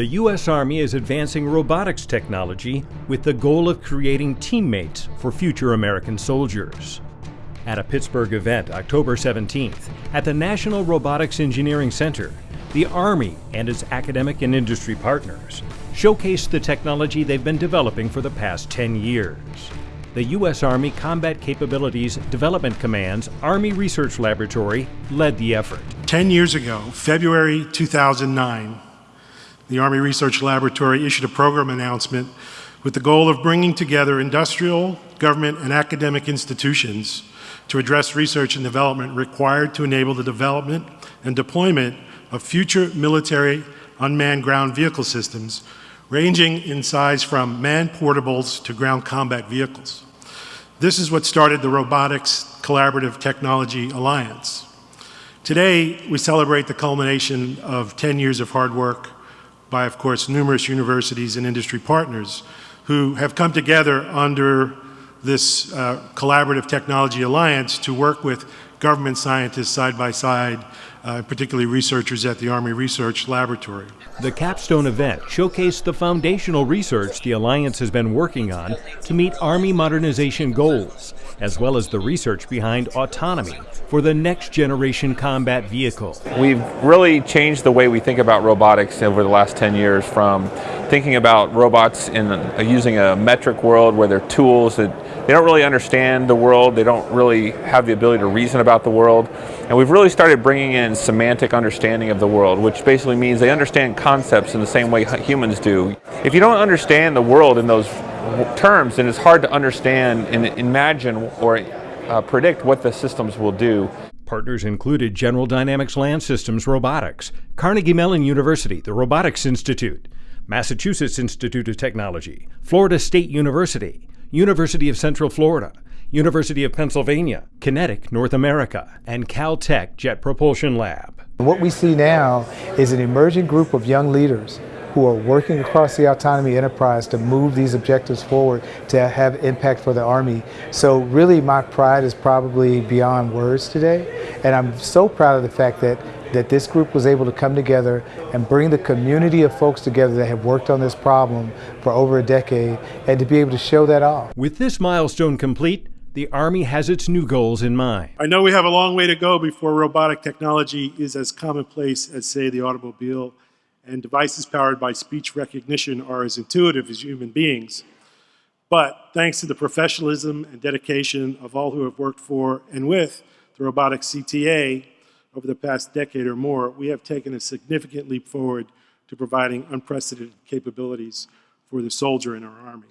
The U.S. Army is advancing robotics technology with the goal of creating teammates for future American soldiers. At a Pittsburgh event October 17th at the National Robotics Engineering Center, the Army and its academic and industry partners showcased the technology they've been developing for the past 10 years. The U.S. Army Combat Capabilities Development Command's Army Research Laboratory led the effort. 10 years ago, February 2009, the Army Research Laboratory issued a program announcement with the goal of bringing together industrial, government, and academic institutions to address research and development required to enable the development and deployment of future military unmanned ground vehicle systems ranging in size from manned portables to ground combat vehicles. This is what started the Robotics Collaborative Technology Alliance. Today, we celebrate the culmination of 10 years of hard work by, of course, numerous universities and industry partners who have come together under this uh, collaborative technology alliance to work with government scientists side by side, uh, particularly researchers at the Army Research Laboratory. The capstone event showcased the foundational research the Alliance has been working on to meet Army modernization goals, as well as the research behind autonomy for the next generation combat vehicle. We've really changed the way we think about robotics over the last 10 years from thinking about robots in a, using a metric world where they're tools that they don't really understand the world, they don't really have the ability to reason about the world. And we've really started bringing in semantic understanding of the world, which basically means they understand concepts in the same way humans do. If you don't understand the world in those terms, then it's hard to understand and imagine or uh, predict what the systems will do. Partners included General Dynamics Land Systems Robotics, Carnegie Mellon University, the Robotics Institute, Massachusetts Institute of Technology, Florida State University, University of Central Florida, University of Pennsylvania, QinetiQ North America, and Caltech Jet Propulsion Lab. What we see now is an emerging group of young leaders who are working across the autonomy enterprise to move these objectives forward to have impact for the Army. So really my pride is probably beyond words today. And I'm so proud of the fact that that this group was able to come together and bring the community of folks together that have worked on this problem for over a decade and to be able to show that off. With this milestone complete, the Army has its new goals in mind. I know we have a long way to go before robotic technology is as commonplace as, say, the automobile, and devices powered by speech recognition are as intuitive as human beings. But thanks to the professionalism and dedication of all who have worked for and with the Robotics CTA, over the past decade or more, we have taken a significant leap forward to providing unprecedented capabilities for the soldier in our Army.